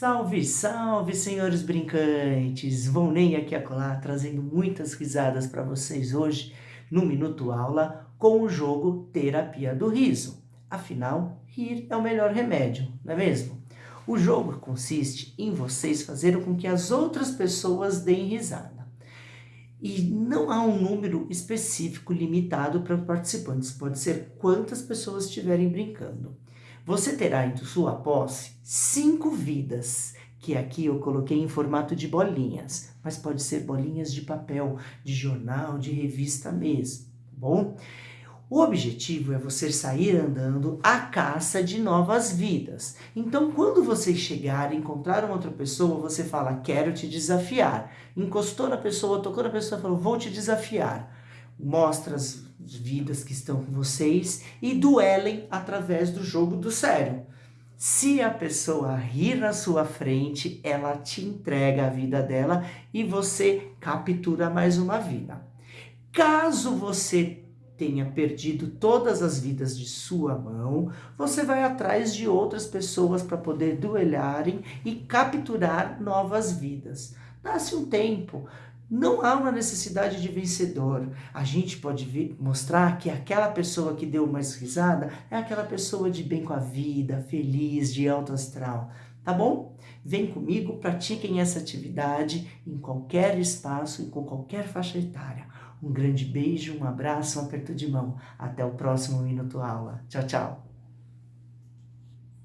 Salve, salve, senhores brincantes! Vão nem aqui acolá, trazendo muitas risadas para vocês hoje no Minuto Aula com o jogo Terapia do Riso. Afinal, rir é o melhor remédio, não é mesmo? O jogo consiste em vocês fazerem com que as outras pessoas deem risada. E não há um número específico limitado para participantes, pode ser quantas pessoas estiverem brincando. Você terá em sua posse cinco vidas, que aqui eu coloquei em formato de bolinhas, mas pode ser bolinhas de papel, de jornal, de revista mesmo, tá bom? O objetivo é você sair andando à caça de novas vidas. Então, quando você chegar e encontrar uma outra pessoa, você fala, quero te desafiar. Encostou na pessoa, tocou na pessoa, falou, vou te desafiar. Mostra as vidas que estão com vocês e duelem através do jogo do sério. Se a pessoa rir na sua frente, ela te entrega a vida dela e você captura mais uma vida. Caso você tenha perdido todas as vidas de sua mão, você vai atrás de outras pessoas para poder duelarem e capturar novas vidas. Dá-se um tempo, não há uma necessidade de vencedor. A gente pode mostrar que aquela pessoa que deu mais risada é aquela pessoa de bem com a vida, feliz, de alto astral. Tá bom? Vem comigo, pratiquem essa atividade em qualquer espaço e com qualquer faixa etária. Um grande beijo, um abraço, um aperto de mão. Até o próximo Minuto Aula. Tchau, tchau.